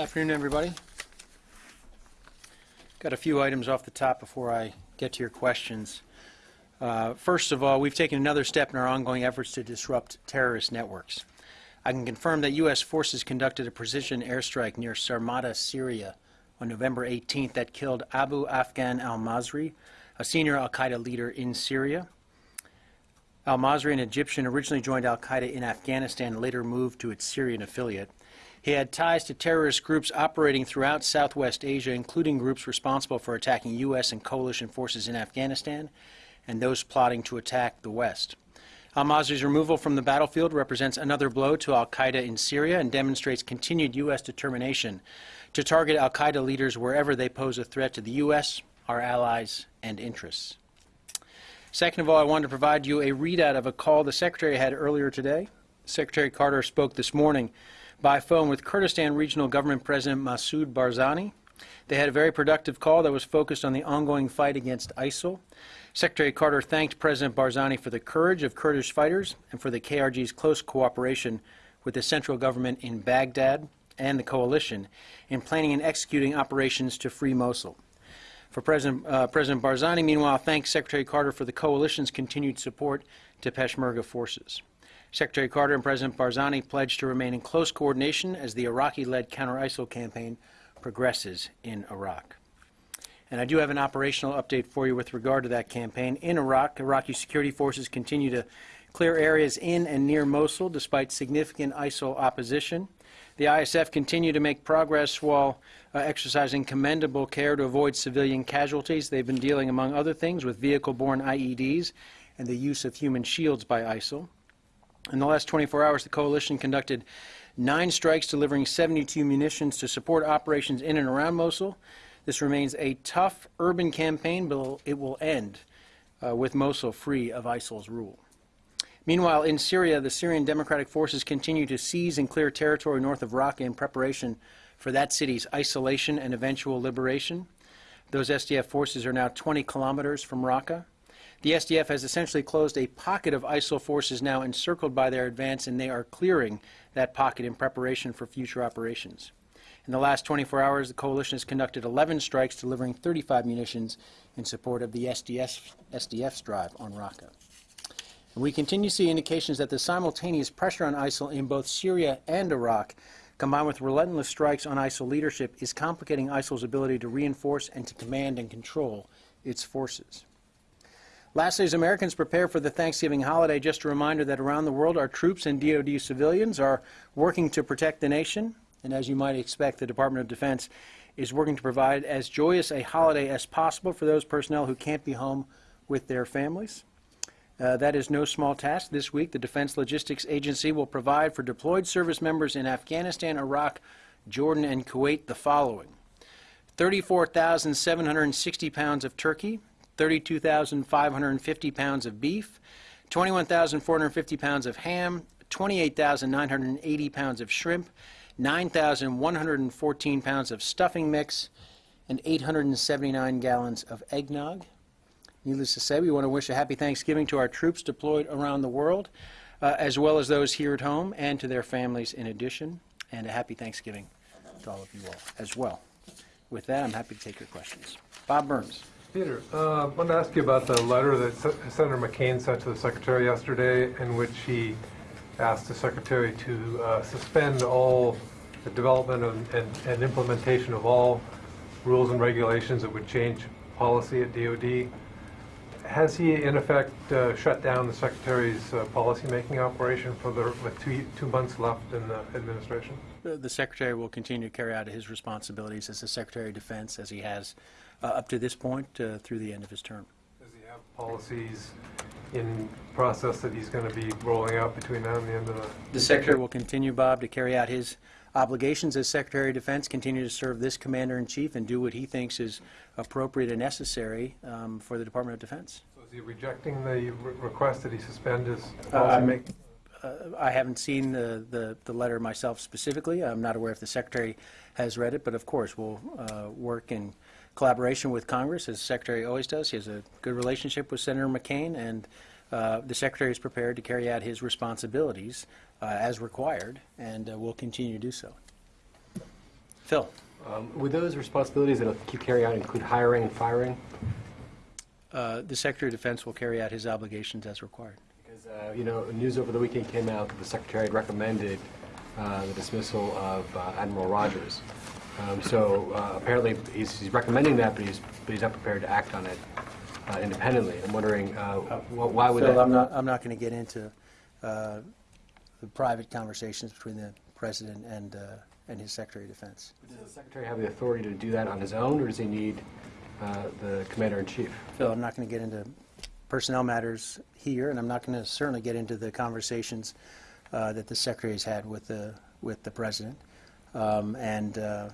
Afternoon, everybody. Got a few items off the top before I get to your questions. Uh, First of all, we've taken another step in our ongoing efforts to disrupt terrorist networks. I can confirm that U.S. forces conducted a precision airstrike near Sarmada, Syria, on November 18th that killed Abu Afghan al-Masri, a senior al-Qaeda leader in Syria. Al-Masri, an Egyptian, originally joined al-Qaeda in Afghanistan and later moved to its Syrian affiliate. He had ties to terrorist groups operating throughout Southwest Asia, including groups responsible for attacking U.S. and coalition forces in Afghanistan and those plotting to attack the West. Al-Masri's removal from the battlefield represents another blow to al-Qaeda in Syria and demonstrates continued U.S. determination to target al-Qaeda leaders wherever they pose a threat to the U.S., our allies, and interests. Second of all, I wanted to provide you a readout of a call the Secretary had earlier today. Secretary Carter spoke this morning by phone with Kurdistan Regional Government President Masoud Barzani. They had a very productive call that was focused on the ongoing fight against ISIL. Secretary Carter thanked President Barzani for the courage of Kurdish fighters and for the KRG's close cooperation with the central government in Baghdad and the coalition in planning and executing operations to free Mosul. For President, uh, President Barzani, meanwhile, thanks Secretary Carter for the coalition's continued support to Peshmerga forces. Secretary Carter and President Barzani pledged to remain in close coordination as the Iraqi-led counter-ISIL campaign progresses in Iraq. And I do have an operational update for you with regard to that campaign. In Iraq, Iraqi security forces continue to clear areas in and near Mosul despite significant ISIL opposition. The ISF continue to make progress while uh, exercising commendable care to avoid civilian casualties. They've been dealing, among other things, with vehicle-borne IEDs and the use of human shields by ISIL. In the last 24 hours, the coalition conducted nine strikes delivering 72 munitions to support operations in and around Mosul. This remains a tough urban campaign, but it will end uh, with Mosul free of ISIL's rule. Meanwhile, in Syria, the Syrian Democratic Forces continue to seize and clear territory north of Raqqa in preparation for that city's isolation and eventual liberation. Those SDF forces are now 20 kilometers from Raqqa. The SDF has essentially closed a pocket of ISIL forces now encircled by their advance, and they are clearing that pocket in preparation for future operations. In the last 24 hours, the coalition has conducted 11 strikes, delivering 35 munitions in support of the SDF's drive on Raqqa. And we continue to see indications that the simultaneous pressure on ISIL in both Syria and Iraq, combined with relentless strikes on ISIL leadership, is complicating ISIL's ability to reinforce and to command and control its forces. Lastly, as Americans prepare for the Thanksgiving holiday, just a reminder that around the world, our troops and DoD civilians are working to protect the nation. And as you might expect, the Department of Defense is working to provide as joyous a holiday as possible for those personnel who can't be home with their families. Uh, that is no small task. This week, the Defense Logistics Agency will provide for deployed service members in Afghanistan, Iraq, Jordan, and Kuwait the following 34,760 pounds of turkey, 32,550 pounds of beef, 21,450 pounds of ham, 28,980 pounds of shrimp, 9,114 pounds of stuffing mix, and 879 gallons of eggnog. Needless to say, we want to wish a happy Thanksgiving to our troops deployed around the world, uh, as well as those here at home, and to their families in addition, and a happy Thanksgiving to all of you all as well. With that, I'm happy to take your questions. Bob Burns. Peter, uh, I wanted to ask you about the letter that Se- Senator McCain sent to the Secretary yesterday, in which he asked the Secretary to uh, suspend all the development and, and, and implementation of all rules and regulations that would change policy at DoD. Has he, in effect, uh, shut down the Secretary's uh, policymaking operation for the with two, two months left in the administration? The the Secretary will continue to carry out his responsibilities as the Secretary of Defense, as he has up to this point uh, through the end of his term. Does he have policies in process that he's going to be rolling out between now and the end of the The Secretary will continue, Bob, to carry out his obligations as Secretary of Defense, continue to serve this Commander-in-Chief and do what he thinks is appropriate and necessary um, for the Department of Defense. So is he rejecting the re- request that he suspend his Uh, I'm- Uh, I haven't seen the, the, the letter myself specifically. I'm not aware if the Secretary has read it, but of course, we'll uh, work in collaboration with Congress, as the Secretary always does. He has a good relationship with Senator McCain, and uh, the Secretary is prepared to carry out his responsibilities uh, as required, and uh, will continue to do so. Phil? Um, Would those responsibilities that you carry out include hiring and firing? Uh, The Secretary of Defense will carry out his obligations as required. Because, uh, you know, news over the weekend came out that the Secretary had recommended uh, the dismissal of uh, Admiral Rogers. Um, So uh, apparently, he's he's recommending that, but he's, but he's not prepared to act on it uh, independently. I'm wondering, uh, wh- why would that? I'm not, I'm not going to get into uh, the private conversations between the President and, uh, and his Secretary of Defense. Does the Secretary have the authority to do that on his own, or does he need uh, the Commander-in-Chief? Phil, I'm not going to get into personnel matters here, and I'm not going to certainly get into the conversations uh, that the Secretary has had with the, with the President. Um, And, uh,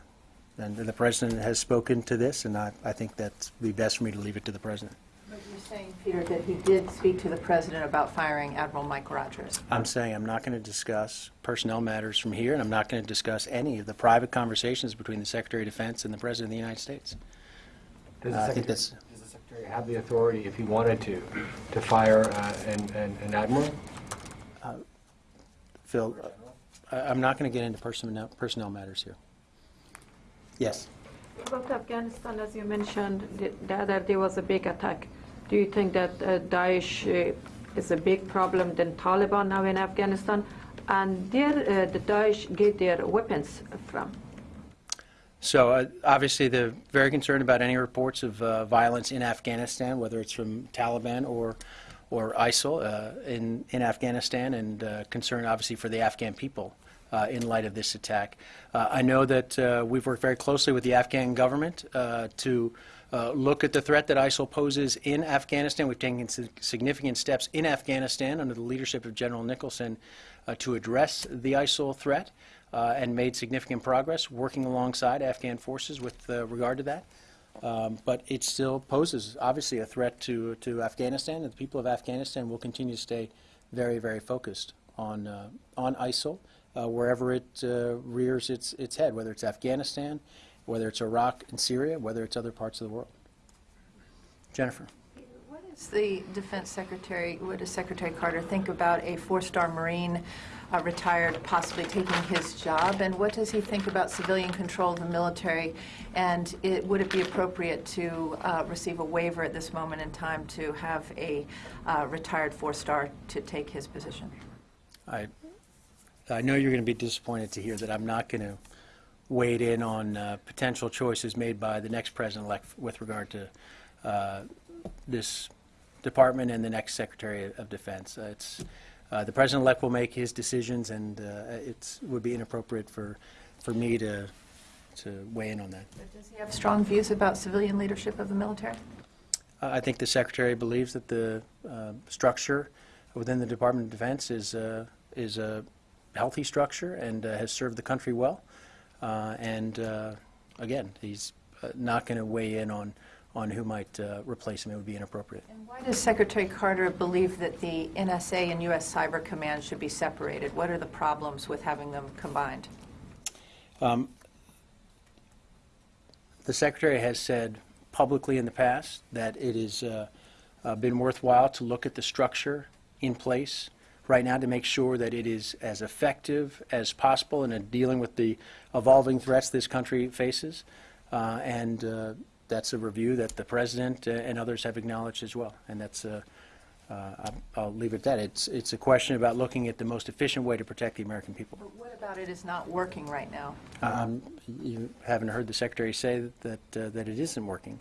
and the President has spoken to this, and I, I think that's be best for me to leave it to the President. But you're saying, Peter, that he did speak to the president about firing Admiral Mike Rogers. I'm saying I'm not going to discuss personnel matters from here, and I'm not going to discuss any of the private conversations between the Secretary of Defense and the President of the United States. Does the Uh, I think Secretary- Does the Secretary have the authority, if he wanted to, to fire uh, an an- an admiral? Phil, I- I'm not going to get into personnel, personnel matters here. Yes? About Afghanistan, as you mentioned, the the other day was a big attack. Do you think that uh, Daesh uh, is a big problem than Taliban now in Afghanistan? And there, uh, the Daesh get their weapons from? So uh, obviously, they're very concerned about any reports of uh, violence in Afghanistan, whether it's from Taliban or or ISIL uh, in in Afghanistan, and uh, concern obviously for the Afghan people in light of this attack. Uh, I know that uh, we've worked very closely with the Afghan government uh, to. Uh, look at the threat that ISIL poses in Afghanistan. We've taken significant steps in Afghanistan under the leadership of General Nicholson uh, to address the ISIL threat uh, and made significant progress working alongside Afghan forces with uh, regard to that. Um, But it still poses, obviously, a threat to, to Afghanistan, and the people of Afghanistan will continue to stay very, very focused on, uh, on ISIL uh, wherever it uh, rears its, its head, whether it's Afghanistan, whether it's Iraq and Syria, whether it's other parts of the world. Jennifer? What is the Defense Secretary, what does Secretary Carter think about a four-star Marine uh, retired possibly taking his job? And what does he think about civilian control of the military? And it- would it be appropriate to uh, receive a waiver at this moment in time to have a uh, retired four-star to take his position? I, I know you're going to be disappointed to hear that I'm not going to wade in on uh, potential choices made by the next president-elect with regard to uh, this department and the next Secretary of Defense. Uh, It's, uh, the president-elect will make his decisions, and uh, it's, would be inappropriate for, for me to, to weigh in on that. But Does he have strong views about civilian leadership of the military? Uh, I think the Secretary believes that the uh, structure within the Department of Defense is, uh, is a healthy structure and uh, has served the country well. Uh, And uh, again, he's uh, not going to weigh in on, on who might uh, replace him. It would be inappropriate. And why does Secretary Carter believe that the NSA and U.S. Cyber Command should be separated? What are the problems with having them combined? The Secretary has said publicly in the past that it has uh, uh, been worthwhile to look at the structure in place right now to make sure that it is as effective as possible in uh, dealing with the evolving threats this country faces. Uh, And uh, that's a review that the President uh, and others have acknowledged as well. And that's, uh, uh, I'll- I'll leave it at that. It's, it's a question about looking at the most efficient way to protect the American people. But what about it is not working right now? Um, You haven't heard the Secretary say that, uh, that it isn't working.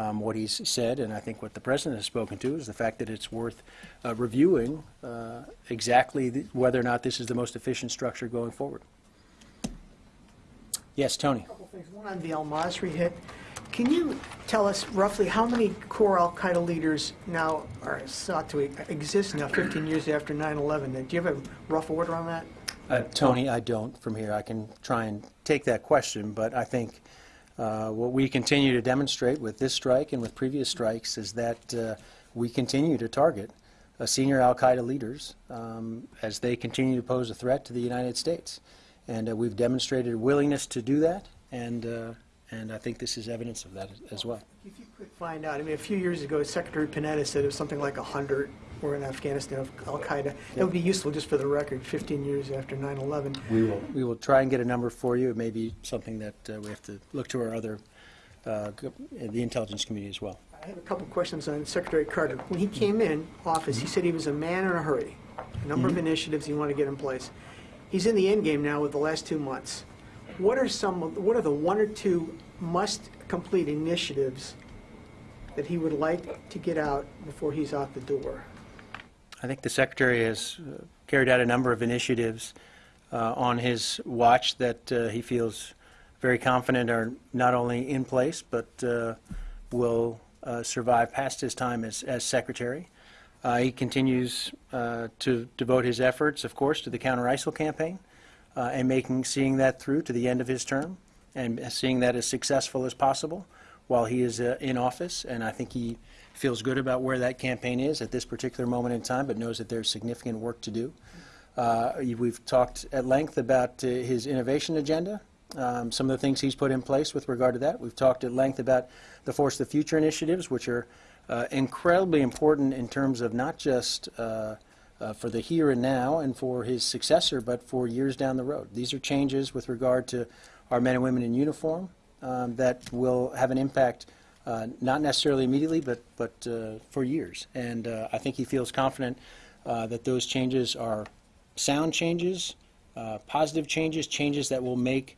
Um, What he's said, and I think what the President has spoken to, is the fact that it's worth uh, reviewing uh, exactly the- whether or not this is the most efficient structure going forward. Yes, Tony? A couple things. One on the al-Masri hit. Can you tell us roughly how many core al-Qaeda leaders now are sought to exist now, 15 years after 9/11? Do you have a rough order on that? Uh, Tony, I don't from here. I can try and take that question, but I think uh, what we continue to demonstrate with this strike and with previous strikes is that uh, we continue to target uh, senior al-Qaeda leaders um, as they continue to pose a threat to the United States. And uh, we've demonstrated willingness to do that, and, uh, and I think this is evidence of that as well. If you could find out, I mean, a few years ago, Secretary Panetta said it was something like 100 or in Afghanistan of Al-Qaeda. That would be useful just for the record, 15 years after 9/11. We will. We will try and get a number for you. It may be something that uh, we have to look to our other, uh, the intelligence community as well. I have a couple questions on Secretary Carter. When he came in office, he said he was a man in a hurry, a number of initiatives he wanted to get in place. He's in the end game now with the last two months. What are some, of- what are the one or two must-complete initiatives that he would like to get out before he's out the door? I think the Secretary has uh, carried out a number of initiatives uh, on his watch that uh, he feels very confident are not only in place, but uh, will uh, survive past his time as, as Secretary. Uh, He continues to devote his efforts, of course, to the counter-ISIL campaign and making, seeing that through to the end of his term and seeing that as successful as possible while he is in office. And I think he feels good about where that campaign is at this particular moment in time, but knows that there's significant work to do. Uh, We've talked at length about uh, his innovation agenda, um, some of the things he's put in place with regard to that. We've talked at length about the Force the Future initiatives, which are uh, incredibly important in terms of not just uh, uh, for the here and now and for his successor, but for years down the road. These are changes with regard to our men and women in uniform um, that will have an impact, uh, not necessarily immediately, but, but uh, for years. And uh, I think he feels confident uh, that those changes are sound changes, uh, positive changes, changes that will make,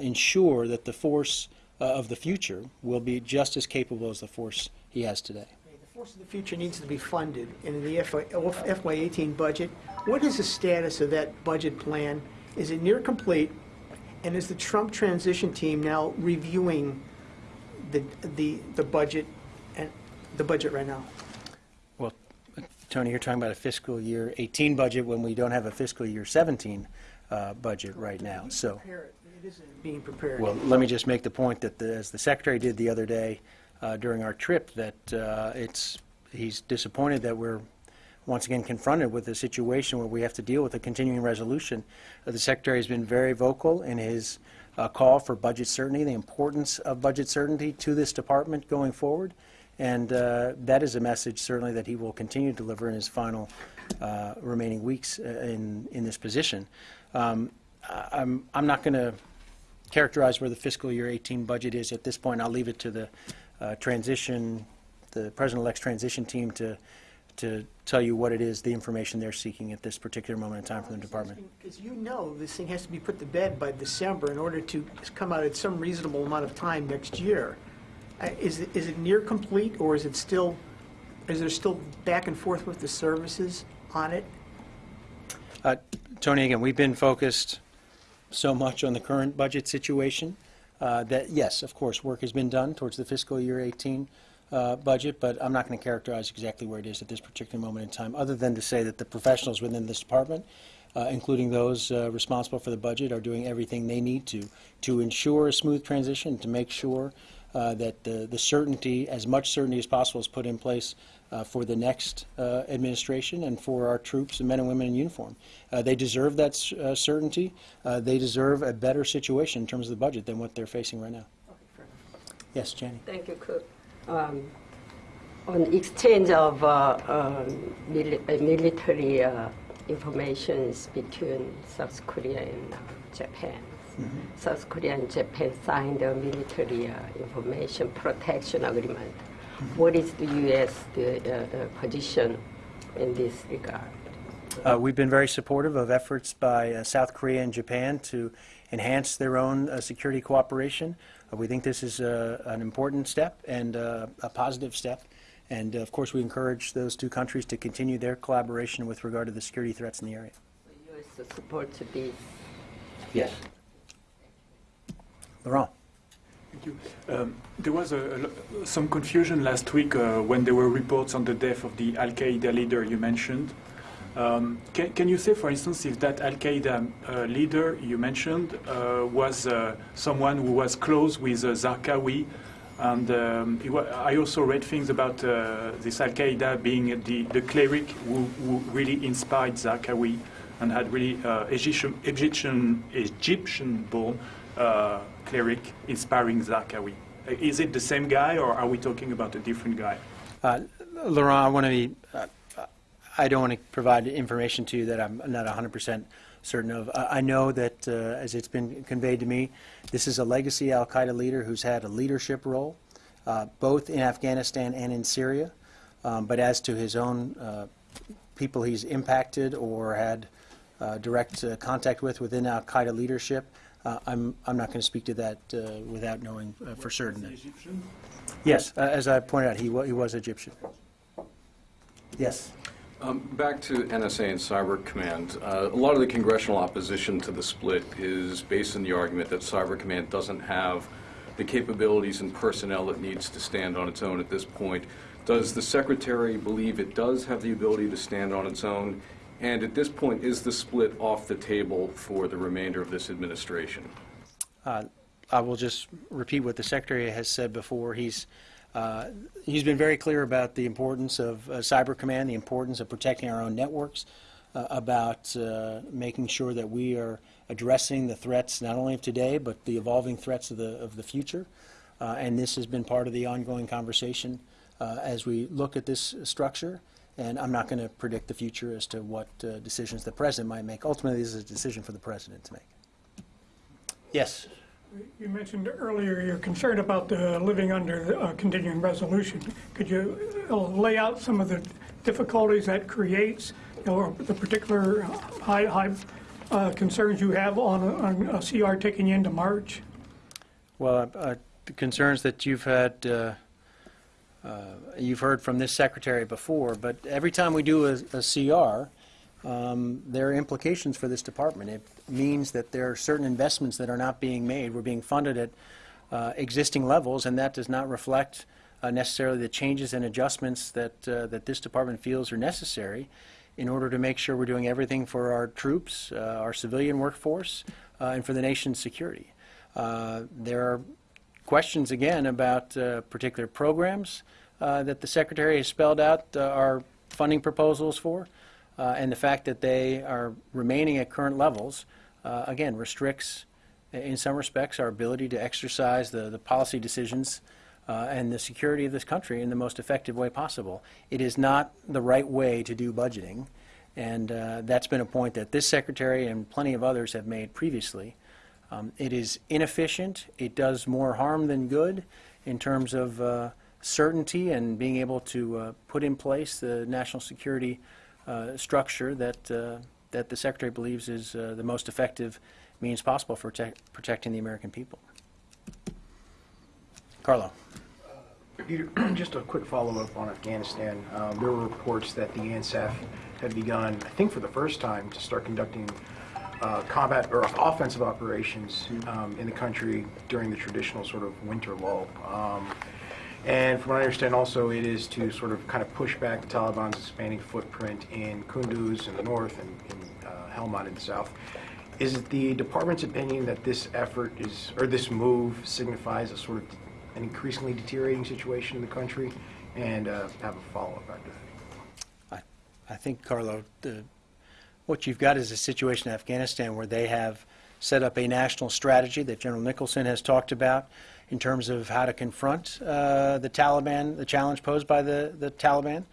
ensure that the force of the future will be just as capable as the force he has today. The Force of the Future needs to be funded, and in the FY18 budget, what is the status of that budget plan? Is it near complete? And is the Trump transition team now reviewing the, the, the budget, and the budget right now? Well, Tony, you're talking about a fiscal year 18 budget when we don't have a fiscal year 17 uh, budget right now, so. It isn't being prepared. Well, let me just make the point that, the- as the Secretary did the other day uh, during our trip, that uh, it's, he's disappointed that we're once again confronted with a situation where we have to deal with a continuing resolution. Uh, The Secretary has been very vocal in his uh, call for budget certainty, the importance of budget certainty to this department going forward, and uh, that is a message certainly that he will continue to deliver in his final uh, remaining weeks uh, in, in this position. Um, I'm, I'm not going to characterize where the fiscal year 18 budget is at this point. I'll leave it to the uh, transition, the President-elect's transition team to, to tell you what it is, the information they're seeking at this particular moment in time from the department. Because you know this thing has to be put to bed by December in order to come out at some reasonable amount of time next year. Uh, Is it, is it near complete, or is it still, is there still back and forth with the services on it? Uh, Tony, again, we've been focused so much on the current budget situation uh, that, yes, of course, work has been done towards the fiscal year 18 uh, budget, but I'm not going to characterize exactly where it is at this particular moment in time, other than to say that the professionals within this department, uh, including those uh, responsible for the budget, are doing everything they need to to ensure a smooth transition, to make sure uh, that the the certainty, as much certainty as possible, is put in place uh, for the next uh, administration and for our troops and men and women in uniform. Uh, They deserve that uh, certainty. Uh, They deserve a better situation in terms of the budget than what they're facing right now. Yes, Jenny? Thank you, Cook. Um, On exchange of uh, um, mili- uh, military uh, informations between South Korea and uh, Japan. South Korea and Japan signed a military uh, information protection agreement. What is the U.S. the, position in this regard? Uh, We've been very supportive of efforts by uh, South Korea and Japan to enhance their own uh, security cooperation. Uh, We think this is uh, an important step and uh, a positive step. And uh, of course, we encourage those two countries to continue their collaboration with regard to the security threats in the area. The U.S. support to this Yes. Laurent? Thank you. Um, There was a- a some confusion last week uh, when there were reports on the death of the Al-Qaeda leader you mentioned. Um, Can can you say, for instance, if that Al-Qaeda uh, leader you mentioned uh, was uh, someone who was close with uh, Zarqawi? And um, I also read things about uh, this Al-Qaeda being the the cleric who who really inspired Zarqawi and had really uh, Egyptian Egyptian Egyptian-born uh, cleric inspiring Zarqawi. Is it the same guy, or are we talking about a different guy? Laurent, I want to be, I don't want to provide information to you that I'm not 100% certain of. I I know that, uh, as it's been conveyed to me, this is a legacy al-Qaeda leader who's had a leadership role, uh, both in Afghanistan and in Syria. Um, But as to his own uh, people he's impacted or had uh, direct uh, contact with within al-Qaeda leadership, uh, I'm I'm not going to speak to that uh, without knowing uh, for certain. Egyptian? Yes, uh, as I pointed out, he wa- he was Egyptian. Yes. Um, Back to NSA and Cyber Command. Uh, A lot of the congressional opposition to the split is based on the argument that Cyber Command doesn't have the capabilities and personnel it needs to stand on its own at this point. Does the Secretary believe it does have the ability to stand on its own? And at this point, is the split off the table for the remainder of this administration? Uh, I will just repeat what the Secretary has said before. He's, uh, he's been very clear about the importance of uh, Cyber Command, the importance of protecting our own networks, uh, about uh, making sure that we are addressing the threats not only of today, but the evolving threats of the, of the future. Uh, And this has been part of the ongoing conversation uh, as we look at this structure. And I'm not going to predict the future as to what decisions the President might make. Ultimately, this is a decision for the President to make. Yes? You mentioned earlier you're concerned about the living under a continuing resolution. Could you uh, lay out some of the difficulties that creates, you know, or the particular high, high uh, concerns you have on, a- on a CR taking into March? Well, uh, the concerns that you've had, uh, uh, you've heard from this secretary before, but every time we do a, a CR, um, there are implications for this department. It means that there are certain investments that are not being made. We're being funded at uh, existing levels, and that does not reflect uh, necessarily the changes and adjustments that, uh, that this department feels are necessary in order to make sure we're doing everything for our troops, uh, our civilian workforce, uh, and for the nation's security. Uh, There are questions, again, about particular programs that the Secretary has spelled out our funding proposals for, uh, and the fact that they are remaining at current levels, uh, again, restricts, in some respects, our ability to exercise the, the policy decisions uh, and the security of this country in the most effective way possible. It is not the right way to do budgeting, and uh, that's been a point that this Secretary and plenty of others have made previously. Um, It is inefficient, it does more harm than good in terms of uh, certainty and being able to uh, put in place the national security uh, structure that, uh, that the Secretary believes is uh, the most effective means possible for protect- protecting the American people. Carlo? Peter, just a quick follow-up on Afghanistan. Um, There were reports that the ANSF had begun, I think for the first time, to start conducting uh, combat or offensive operations um, in the country during the traditional sort of winter lull. Um, And from what I understand also, it is to sort of kind of push back the Taliban's expanding footprint in Kunduz in the north and in uh, Helmand in the south. Is it the department's opinion that this effort is, or this move signifies a sort of an increasingly deteriorating situation in the country? And uh, have a follow-up after that. I, I think, Carlo, the, what you've got is a situation in Afghanistan where they have set up a national strategy that General Nicholson has talked about in terms of how to confront uh, the Taliban, the challenge posed by the, the Taliban.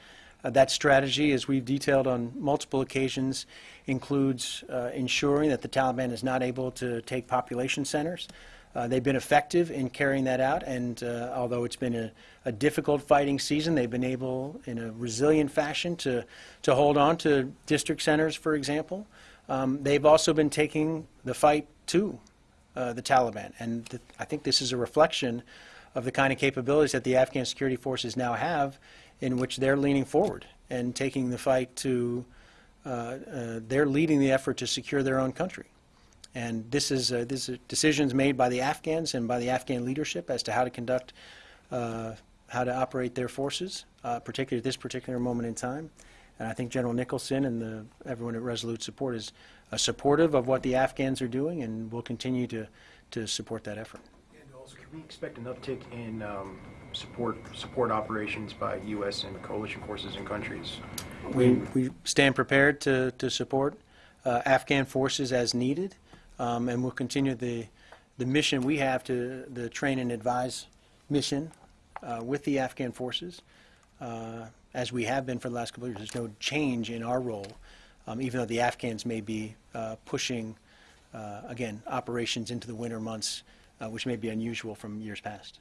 Uh, that strategy, as we've detailed on multiple occasions, includes uh, ensuring that the Taliban is not able to take population centers. Uh, they've been effective in carrying that out, and uh, although it's been a, a difficult fighting season, they've been able, in a resilient fashion, to, to hold on to district centers, for example. Um, they've also been taking the fight to uh, the Taliban, and th- I think this is a reflection of the kind of capabilities that the Afghan security forces now have, in which they're leaning forward and taking the fight to. Uh, uh, they're leading the effort to secure their own country. And this is, uh, this is decisions made by the Afghans and by the Afghan leadership as to how to conduct, uh, how to operate their forces, uh, particularly at this particular moment in time. And I think General Nicholson and the, everyone at Resolute Support is uh, supportive of what the Afghans are doing and will continue to, to support that effort. And also, can we expect an uptick in um, support, support operations by U.S. and coalition forces in countries? We, we stand prepared to, to support uh, Afghan forces as needed, um, and we'll continue the, the mission we have to, the train and advise mission uh, with the Afghan forces. As we have been for the last couple of years. There's no change in our role, um, even though the Afghans may be uh, pushing, uh, again, operations into the winter months, uh, which may be unusual from years past.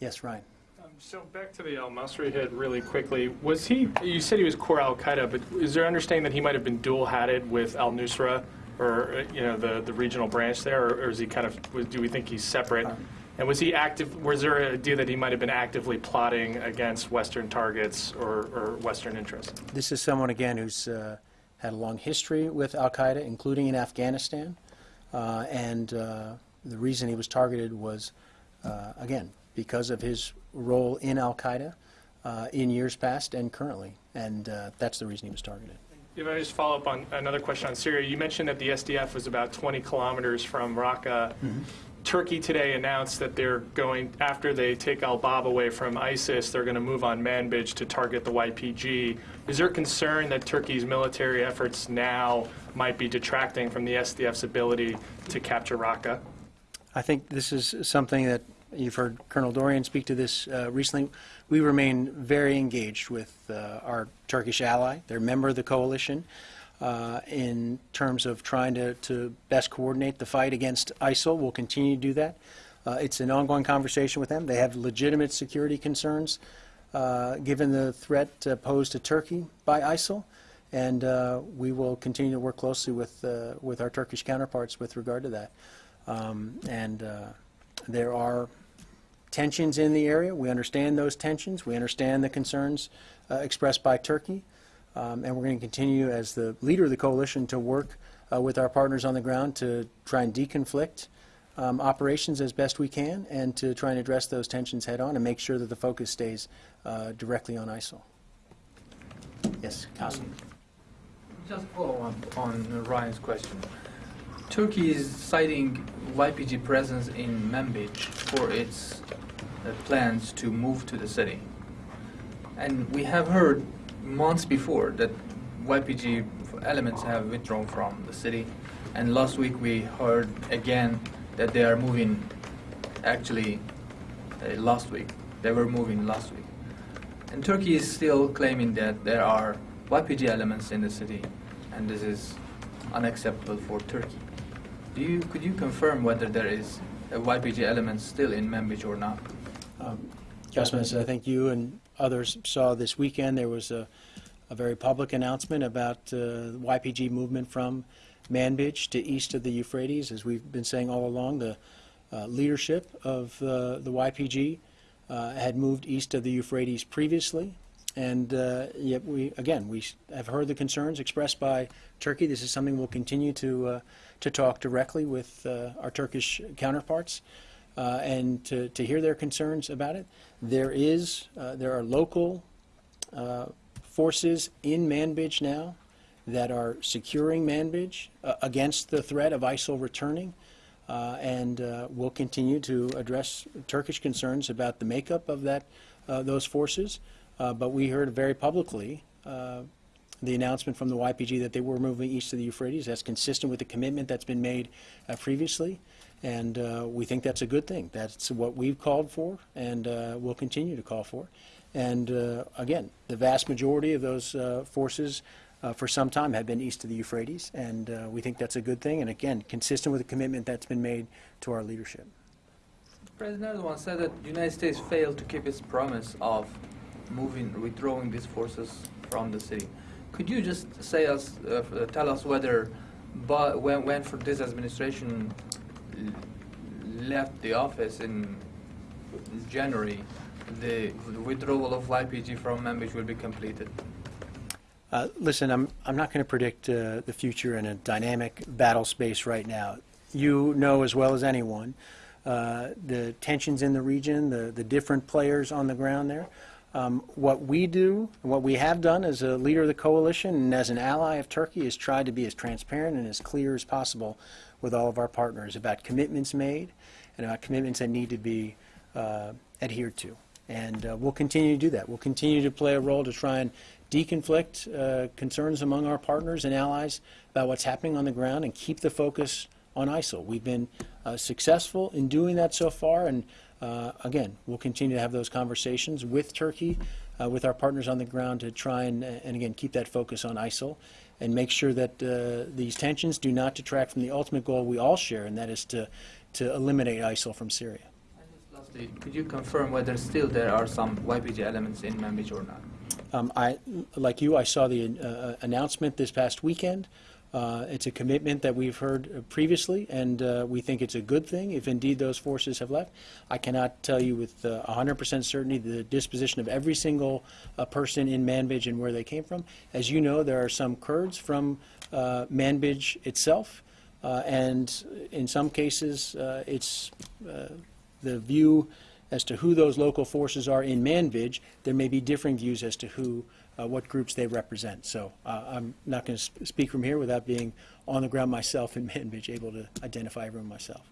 Yes, Ryan? Um, So back to the Al Masri hit really quickly. Was he, you said he was core Al Qaeda, but is there understanding that he might have been dual hatted with Al Nusra or, uh, you know, the, the regional branch there? Or or is he kind of, do we think he's separate? And was he active, was there a idea that he might have been actively plotting against Western targets or, or Western interests? This is someone, again, who's uh, had a long history with al-Qaeda, including in Afghanistan. Uh, And uh, the reason he was targeted was, uh, again, because of his role in al-Qaeda uh, in years past and currently. And uh, that's the reason he was targeted. If I just follow up on another question on Syria, you mentioned that the SDF was about 20 kilometers from Raqqa. Turkey today announced that they're going, after they take al Bab away from ISIS, they're going to move on Manbij to target the YPG. Is there concern that Turkey's military efforts now might be detracting from the SDF's ability to capture Raqqa? I think this is something that you've heard Colonel Dorrian speak to this uh, recently. We remain very engaged with uh, our Turkish ally. They're a member of the coalition uh, in terms of trying to, to best coordinate the fight against ISIL. We'll continue to do that. Uh, it's an ongoing conversation with them. They have legitimate security concerns uh, given the threat uh, posed to Turkey by ISIL. And uh, we will continue to work closely with, uh, with our Turkish counterparts with regard to that. Um, and there are tensions in the area. We understand those tensions. We understand the concerns expressed by Turkey. Um, and we're going to continue, as the leader of the coalition, to work uh, with our partners on the ground to try and deconflict um, operations as best we can and to try and address those tensions head on and make sure that the focus stays uh, directly on ISIL. Yes, Qasim. Just follow up on Ryan's question. Turkey is citing YPG presence in Manbij for its uh, plans to move to the city. And we have heard months before that YPG elements have withdrawn from the city. And last week we heard again that they are moving, actually, uh, last week. They were moving last week. And Turkey is still claiming that there are YPG elements in the city, and this is unacceptable for Turkey. Do you, could you confirm whether there is a YPG element still in Manbij or not? Councilman, as I think you and others saw this weekend, there was a, a very public announcement about uh, YPG movement from Manbij to east of the Euphrates. As we've been saying all along, the uh, leadership of uh, the YPG had moved east of the Euphrates previously. And yet we, again, we have heard the concerns expressed by Turkey. This is something we'll continue to, to talk directly with our Turkish counterparts uh, and to, to hear their concerns about it. There is, uh, there are local uh, forces in Manbij now that are securing Manbij uh, against the threat of ISIL returning. Uh, and uh, we'll continue to address Turkish concerns about the makeup of that, those forces. But we heard very publicly the announcement from the YPG that they were moving east of the Euphrates. That's consistent with the commitment that's been made uh, previously. And uh, we think that's a good thing. That's what we've called for and uh, will continue to call for. And uh, again, the vast majority of those uh, forces uh, for some time have been east of the Euphrates. And uh, we think that's a good thing. And again, consistent with the commitment that's been made to our leadership. President Erdogan said that the United States failed to keep its promise of moving, withdrawing these forces from the city. Could you just say us, tell us whether, but when, when for this administration left the office in January, the withdrawal of YPG from Manbij will be completed? Uh, Listen, I'm, I'm not going to predict uh, the future in a dynamic battle space right now. You know as well as anyone uh, the tensions in the region, the, the different players on the ground there. Um, What we do, and what we have done as a leader of the coalition and as an ally of Turkey is try to be as transparent and as clear as possible with all of our partners about commitments made and about commitments that need to be uh, adhered to. And uh, we'll continue to do that. We'll continue to play a role to try and deconflict uh, concerns among our partners and allies about what's happening on the ground and keep the focus on ISIL. We've been uh, successful in doing that so far, and uh, again, we'll continue to have those conversations with Turkey uh, with our partners on the ground to try and, and again, keep that focus on ISIL and make sure that uh, these tensions do not detract from the ultimate goal we all share, and that is to, to eliminate ISIL from Syria. Lastly, could you confirm whether still there are some YPG elements in Manbij or not? Um, I, like you, I saw the uh, announcement this past weekend. Uh, it's a commitment that we've heard uh, previously, and uh, we think it's a good thing if indeed those forces have left. I cannot tell you with uh, 100% certainty the disposition of every single uh, person in Manbij and where they came from. As you know, there are some Kurds from uh, Manbij itself, uh, and in some cases, uh, it's uh, the view as to who those local forces are in Manbij. There may be differing views as to who uh, what groups they represent. So uh, I'm not going to sp- speak from here without being on the ground myself in Manbij, able to identify everyone myself.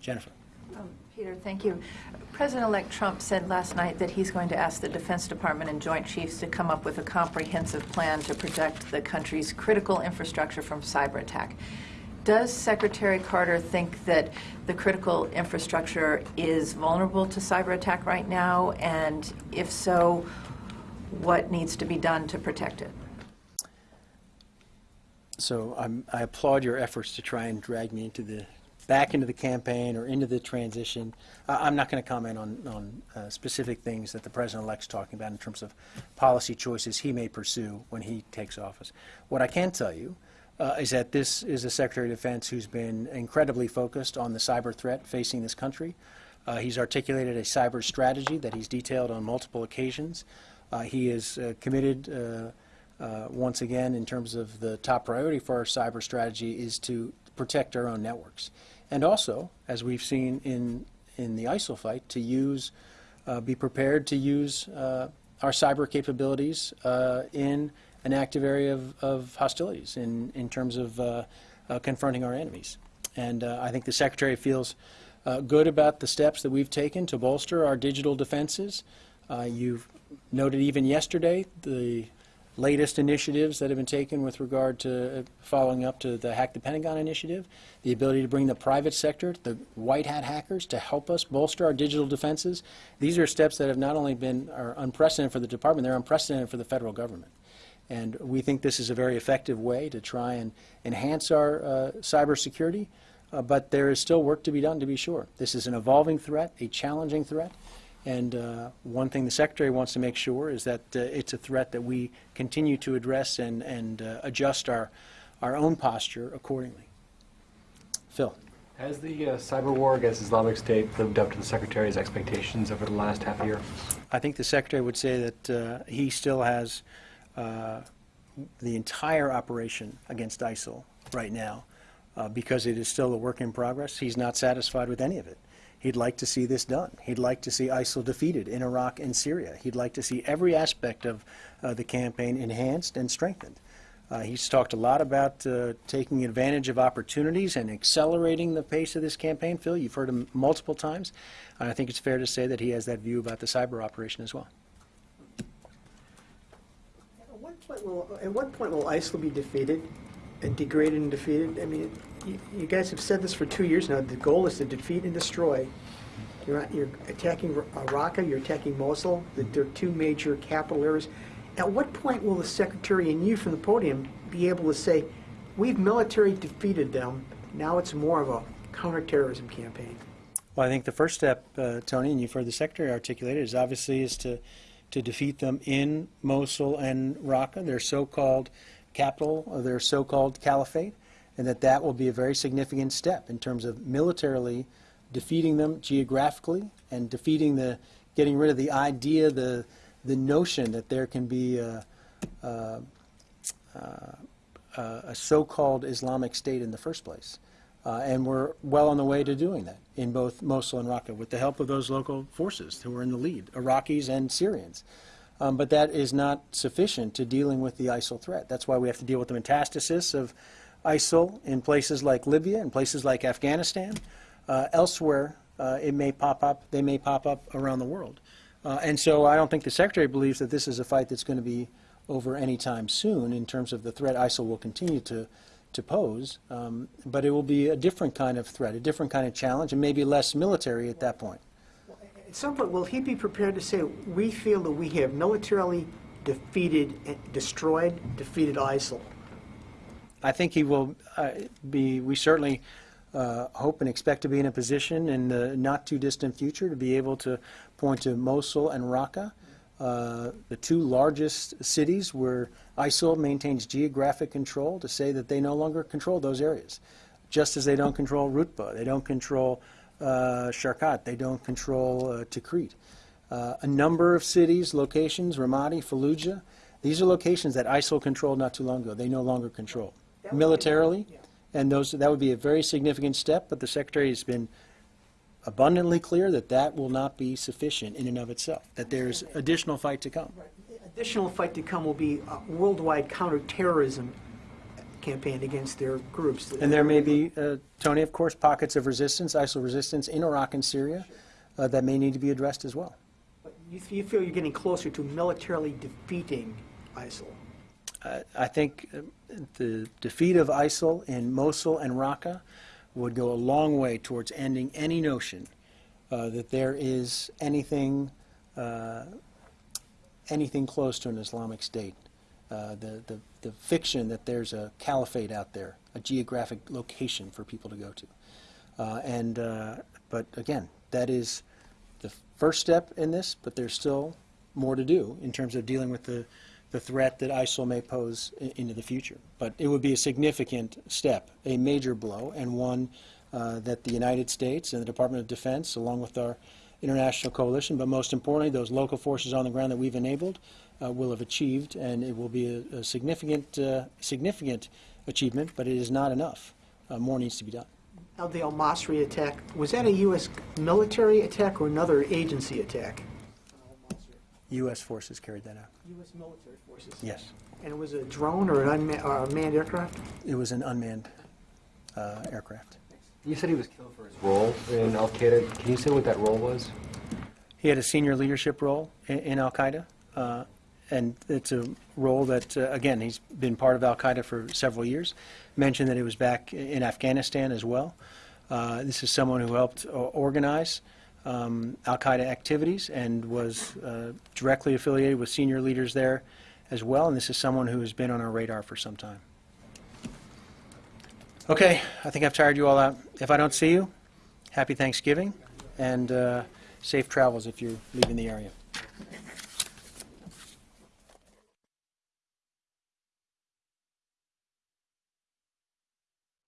Jennifer. Um, Peter, thank you. President-elect Trump said last night that he's going to ask the Defense Department and Joint Chiefs to come up with a comprehensive plan to protect the country's critical infrastructure from cyber attack. Does Secretary Carter think that the critical infrastructure is vulnerable to cyber attack right now? And if so, what needs to be done to protect it? So I'm, I applaud your efforts to try and drag me into the back into the campaign or into the transition. Uh, I'm not going to comment on, on uh, specific things that the president-elect's talking about in terms of policy choices he may pursue when he takes office. What I can tell you uh, is that this is a Secretary of Defense who's been incredibly focused on the cyber threat facing this country. Uh, he's articulated a cyber strategy that he's detailed on multiple occasions. Uh, he is uh, committed, uh, uh, once again, in terms of the top priority for our cyber strategy is to protect our own networks. And also, as we've seen in, in the ISIL fight, to use, be prepared to use our cyber capabilities in an active area of, of hostilities in, in terms of uh, uh, confronting our enemies. And uh, I think the Secretary feels uh, good about the steps that we've taken to bolster our digital defenses. Uh, you've noted even yesterday the latest initiatives that have been taken with regard to following up to the Hack the Pentagon initiative, the ability to bring the private sector, the white hat hackers, to help us bolster our digital defenses. These are steps that have not only been are unprecedented for the department, they're unprecedented for the federal government. And we think this is a very effective way to try and enhance our uh, cybersecurity, uh, but there is still work to be done, to be sure. This is an evolving threat, a challenging threat, and uh, one thing the Secretary wants to make sure is that uh, it's a threat that we continue to address and, and uh, adjust our, our own posture accordingly. Phil. Has the uh, cyber war against Islamic State lived up to the Secretary's expectations over the last half year? I think the Secretary would say that uh, he still has the entire operation against ISIL right now uh, because it is still a work in progress. He's not satisfied with any of it. He'd like to see this done. He'd like to see ISIL defeated in Iraq and Syria. He'd like to see every aspect of uh, the campaign enhanced and strengthened. Uh, he's talked a lot about uh, taking advantage of opportunities and accelerating the pace of this campaign. Phil, you've heard him multiple times. I think it's fair to say that he has that view about the cyber operation as well. At what point will, at what point will ISIL be defeated and degraded and defeated? I mean, you, you guys have said this for two years now. The goal is to defeat and destroy. You're, you're attacking uh, Raqqa, you're attacking Mosul. The- They're two major capital areas. At what point will the secretary and you from the podium be able to say, we've military defeated them, now it's more of a counterterrorism campaign? Well, I think the first step, uh, Tony, and you've heard the Secretary articulate it, is obviously is to, to defeat them in Mosul and Raqqa, their so-called capital, or their so-called caliphate, and that that will be a very significant step in terms of militarily defeating them geographically and defeating the, getting rid of the idea, the, the notion that there can be a, a, a, a so-called Islamic State in the first place. Uh, and we're well on the way to doing that in both Mosul and Raqqa with the help of those local forces who are in the lead, Iraqis and Syrians. Um, but that is not sufficient to dealing with the ISIL threat. That's why we have to deal with the metastasis of ISIL in places like Libya and places like Afghanistan. Uh, elsewhere, uh, it may pop up. They may pop up around the world. Uh, and so I don't think the Secretary believes that this is a fight that's going to be over any time soon in terms of the threat ISIL will continue to, to pose. Um, but it will be a different kind of threat, a different kind of challenge, and maybe less military at that point. At some point, will he be prepared to say, we feel that we have militarily defeated, and destroyed, defeated ISIL? I think he will uh, be, we certainly uh, hope and expect to be in a position in the not-too-distant future to be able to point to Mosul and Raqqa, uh, the two largest cities where ISIL maintains geographic control, to say that they no longer control those areas. Just as they don't control Rutba, they don't control uh, Sharqat, they don't control uh, Tikrit. Uh, a number of cities, locations, Ramadi, Fallujah, these are locations that ISIL controlled not too long ago. They no longer control militarily, and those that would be a very significant step. But the secretary has been abundantly clear that that will not be sufficient in and of itself. That there is additional fight to come. Additional fight to come will be a worldwide counterterrorism campaign against their groups. And there may be, uh, Tony, of course, pockets of resistance, ISIL resistance in Iraq and Syria uh, that may need to be addressed as well. But You you feel you're getting closer to militarily defeating ISIL? Uh, I think uh, the defeat of ISIL in Mosul and Raqqa would go a long way towards ending any notion uh, that there is anything, uh, anything close to an Islamic State. Uh, the, the, the fiction that there's a caliphate out there, a geographic location for people to go to. Uh, and, uh, but again, that is the first step in this, but there's still more to do in terms of dealing with the, the threat that ISIL may pose into the future. But it would be a significant step, a major blow, and one uh, that the United States and the Department of Defense, along with our international coalition, but most importantly, those local forces on the ground that we've enabled, uh, will have achieved, and it will be a, a significant, uh, significant achievement, but it is not enough. Uh, more needs to be done. Now, the al-Masri attack, was that a U.S. military attack or another agency attack? U.S. forces carried that out. U.S. military forces? Yes. And it was a drone or an unmanned, or a manned aircraft? It was an unmanned uh, aircraft. You said he was killed for his role in Al Qaeda. Can you say what that role was? He had a senior leadership role in, in Al Qaeda, uh, and it's a role that, uh, again, he's been part of Al Qaeda for several years. Mentioned that he was back in Afghanistan as well. Uh, this is someone who helped organize um, Al Qaeda activities and was uh, directly affiliated with senior leaders there as well. And this is someone who has been on our radar for some time. Okay, I think I've tired you all out. If I don't see you, happy Thanksgiving and uh, safe travels if you're leaving the area.